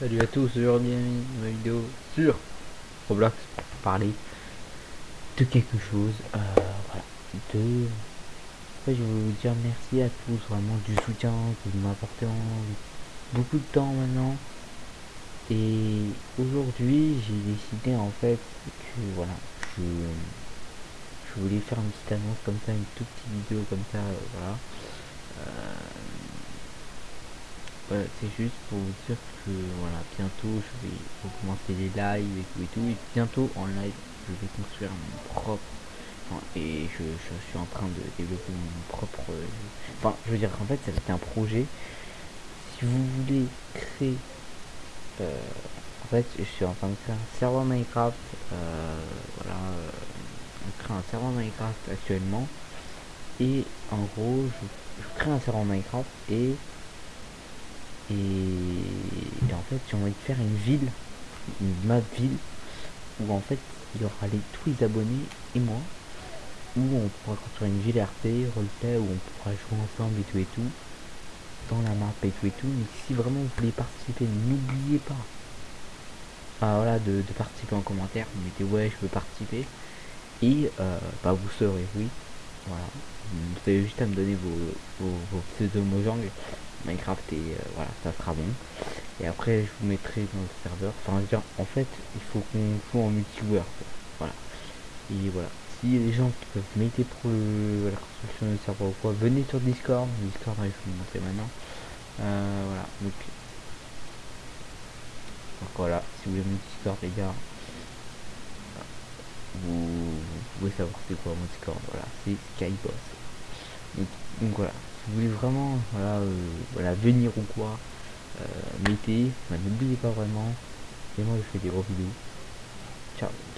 Salut à tous, aujourd'hui une vidéo sur Roblox pour parler de quelque chose. Euh, voilà, je vais vous dire merci à tous vraiment du soutien que vous m'apportez en beaucoup de temps maintenant. Et aujourd'hui, j'ai décidé en fait que voilà, je, je voulais faire une petite annonce comme ça, une toute petite vidéo comme ça, euh, c'est juste pour vous dire que voilà, bientôt je vais recommencer les lives et tout et tout. Et bientôt en live, je vais construire mon propre. et je, suis en train de développer mon propre. Enfin, je veux dire, en fait, ça être un projet. Si vous voulez créer. Euh, en fait, je suis en train de créer un serveur Minecraft. Euh, voilà. Euh, on crée un serveur Minecraft actuellement. Et en gros, je, je crée un serveur Minecraft et et, en fait, j'ai envie de faire une ville, une map ville, où en fait, il y aura les, tous les abonnés et moi, où on pourra construire une ville RP, roleplay, où on pourra jouer ensemble et tout et tout, dans la map et tout et tout. Mais si vraiment vous voulez participer, n'oubliez pas ah, voilà, de, participer en commentaire, vous mettez ouais, je veux participer, et euh, bah, vous saurez oui. Voilà, vous avez juste à me donner vos, vos, vos pseudo Mojang Minecraft et euh, voilà ça sera bon. Et après je vous mettrai dans le serveur. Enfin dire en fait il faut qu'on joue en multijoueur voilà. Et voilà. Si les gens qui peuvent m'aider pour la construction du serveur ou quoi venez sur discord. Discord je vais vous montrer maintenant. Euh, voilà. Donc, voilà. Si vous voulez mon discord les gars vous, pouvez savoir c'est quoi mon discord. Voilà. C'est skyboss. Donc voilà vous voulez vraiment voilà, euh, venir ou quoi, euh, mettez, n'oubliez pas vraiment. Et moi je fais des gros vidéos. Ciao